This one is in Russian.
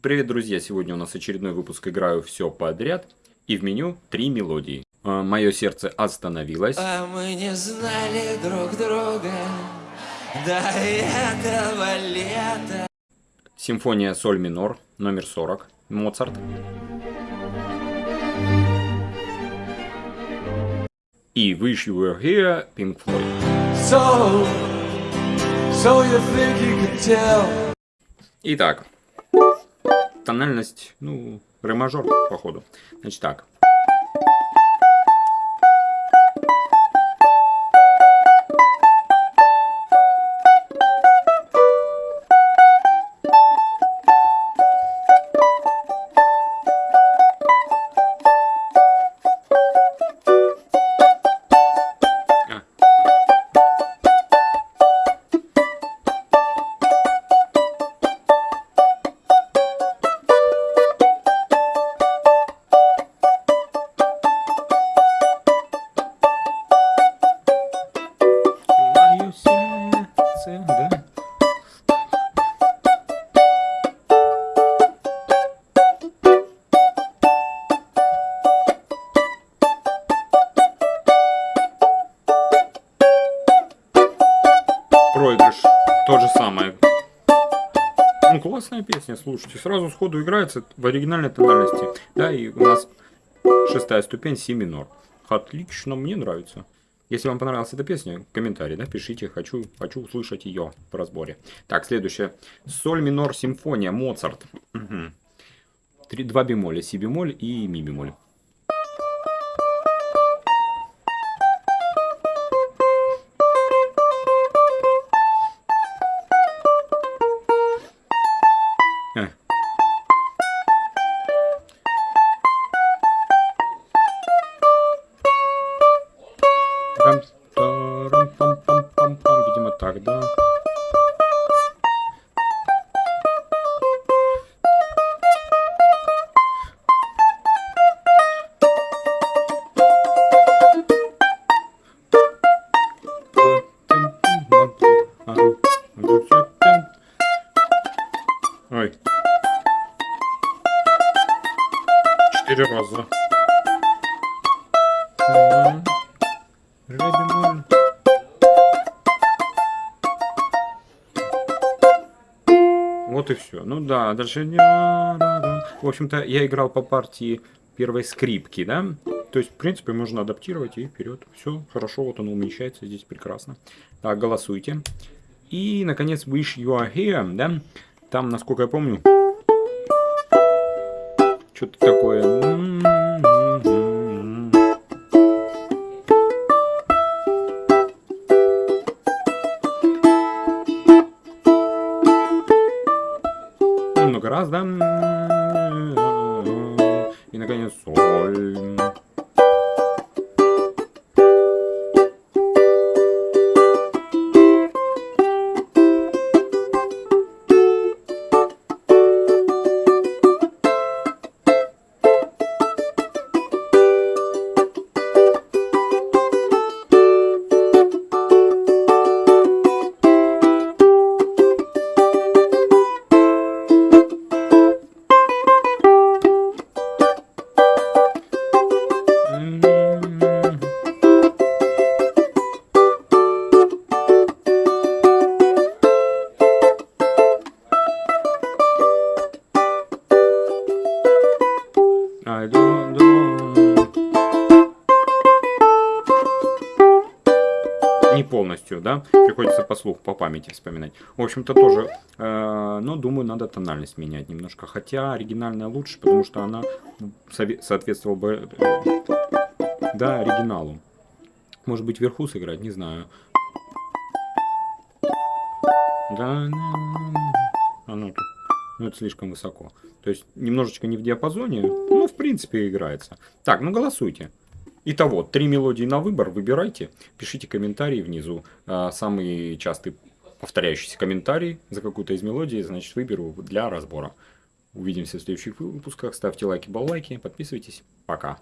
Привет, друзья! Сегодня у нас очередной выпуск «Играю все подряд» и в меню три мелодии. А, Мое сердце остановилось. А мы не знали друг друга до этого лета. Симфония соль минор, номер 40, Моцарт. И Wish You Were Here, Pink Floyd. So, so you think you could tell? Итак, тональность, ну, ре мажор, походу. Значит так. Проигрыш. То же самое. Ну, классная песня, слушайте. Сразу сходу играется в оригинальной тональности. Да, и у нас шестая ступень, си минор. Отлично, мне нравится. Если вам понравилась эта песня, комментарий, да, пишите, хочу, хочу услышать ее в разборе. Так, следующее. Соль минор симфония, Моцарт. Угу. Три, два бемоля, си бемоль и ми бемоль. Пам. Видимо, так, да. Ой. Четыре раза. Ре Вот и все. Ну да, дальше... В общем-то, я играл по партии первой скрипки, да? То есть, в принципе, можно адаптировать и вперед. Все, хорошо, вот оно уменьшается здесь прекрасно. Так, голосуйте. И, наконец, Wish You Are Here, да? Там, насколько я помню, что-то такое. Раз, да? И, наконец, соль. Полностью, да? Приходится по слуху, по памяти вспоминать. В общем-то, тоже, э, но думаю, надо тональность менять немножко. Хотя оригинальная лучше, потому что она сове- соответствовала бы, да, оригиналу. Может быть, вверху сыграть, не знаю. Да, оно. Ну, это слишком высоко. То есть, немножечко не в диапазоне, но, в принципе, играется. Так, ну, голосуйте. Итого, три мелодии на выбор, выбирайте. Пишите комментарии внизу. А, Самый частый повторяющийся комментарий за какую-то из мелодий, значит, выберу для разбора. Увидимся в следующих выпусках. Ставьте лайки, баллайки, подписывайтесь. Пока.